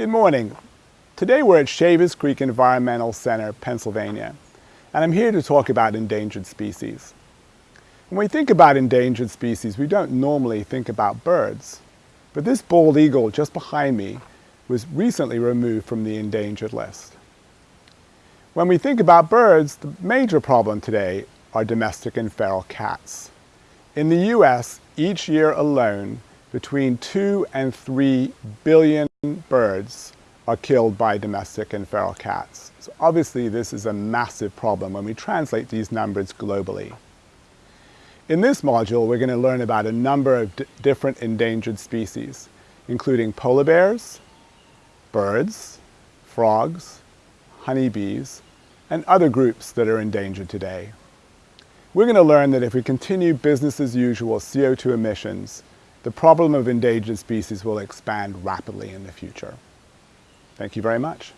Good morning. Today we're at Shavers Creek Environmental Center, Pennsylvania, and I'm here to talk about endangered species. When we think about endangered species, we don't normally think about birds, but this bald eagle just behind me was recently removed from the endangered list. When we think about birds, the major problem today are domestic and feral cats. In the U.S., each year alone, between 2 and 3 billion birds are killed by domestic and feral cats. So obviously this is a massive problem when we translate these numbers globally. In this module, we're going to learn about a number of different endangered species, including polar bears, birds, frogs, honeybees, and other groups that are endangered today. We're going to learn that if we continue business as usual CO2 emissions, the problem of endangered species will expand rapidly in the future. Thank you very much.